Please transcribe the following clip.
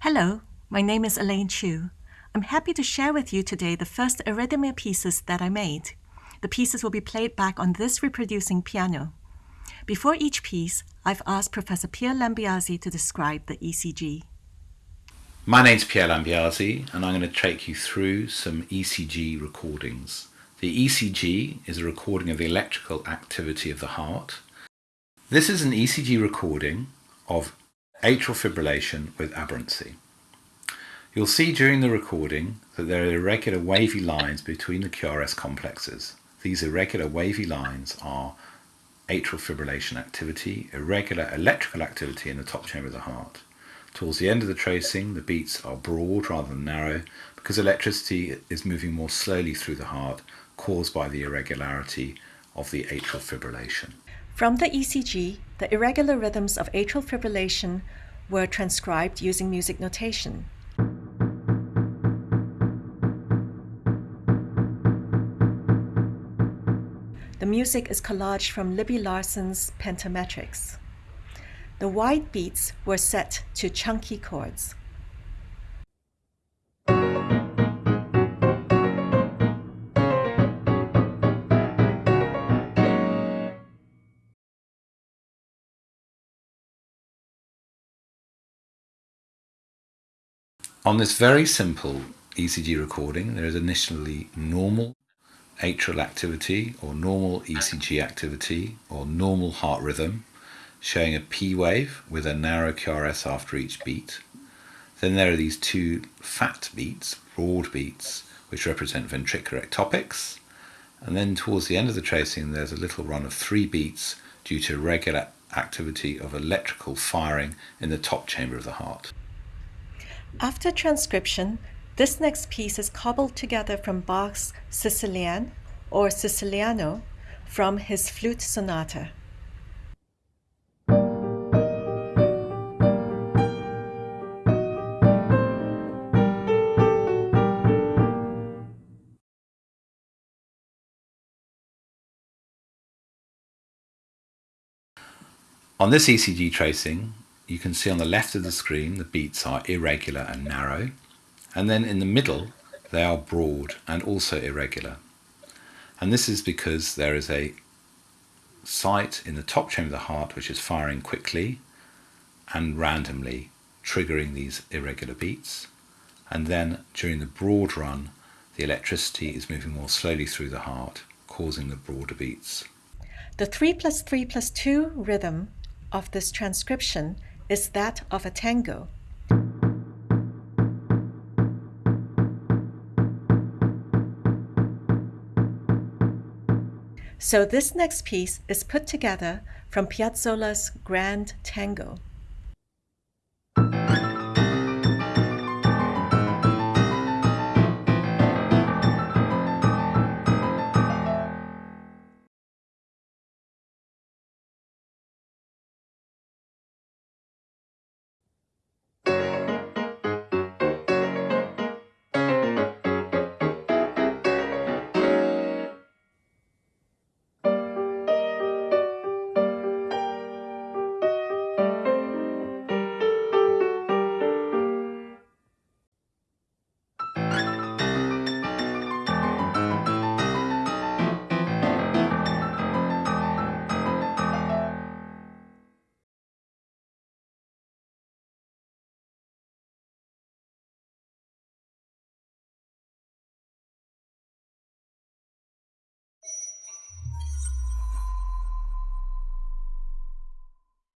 Hello, my name is Elaine Chew. I'm happy to share with you today the first Eurythmia pieces that I made. The pieces will be played back on this reproducing piano. Before each piece, I've asked Professor Pier Lambiase to describe the ECG. My name's Pier Lambiase and I'm going to take you through some ECG recordings. The ECG is a recording of the electrical activity of the heart. This is an ECG recording of atrial fibrillation with aberrancy. You'll see during the recording that there are irregular wavy lines between the QRS complexes. These irregular wavy lines are atrial fibrillation activity, irregular electrical activity in the top chamber of the heart. Towards the end of the tracing, the beats are broad rather than narrow because electricity is moving more slowly through the heart caused by the irregularity of the atrial fibrillation. From the ECG, the irregular rhythms of atrial fibrillation were transcribed using music notation. The music is collaged from Libby Larsen's Pentametrics. The wide beats were set to chunky chords. On this very simple ECG recording, there is initially normal atrial activity or normal ECG activity or normal heart rhythm showing a P wave with a narrow QRS after each beat. Then there are these two fat beats, broad beats, which represent ventricular ectopics. And then towards the end of the tracing, there's a little run of three beats due to regular activity of electrical firing in the top chamber of the heart. After transcription, this next piece is cobbled together from Bach's Sicilian or Siciliano from his flute sonata. On this ECG tracing, you can see on the left of the screen the beats are irregular and narrow. And then in the middle they are broad and also irregular. And this is because there is a site in the top chamber of the heart which is firing quickly and randomly triggering these irregular beats. And then during the broad run the electricity is moving more slowly through the heart causing the broader beats. The 3 plus 3 plus 2 rhythm of this transcription is that of a tango. So this next piece is put together from Piazzolla's Grand Tango.